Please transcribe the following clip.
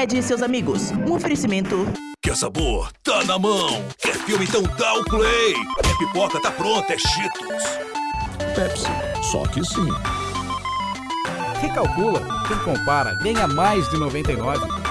Ed e seus amigos. Um oferecimento. Quer sabor? Tá na mão. Quer filme? Então dá o play. Quer pipoca? Tá pronta, é Cheetos. Pepsi, só que sim. Recalcula. Quem compara ganha mais de 99.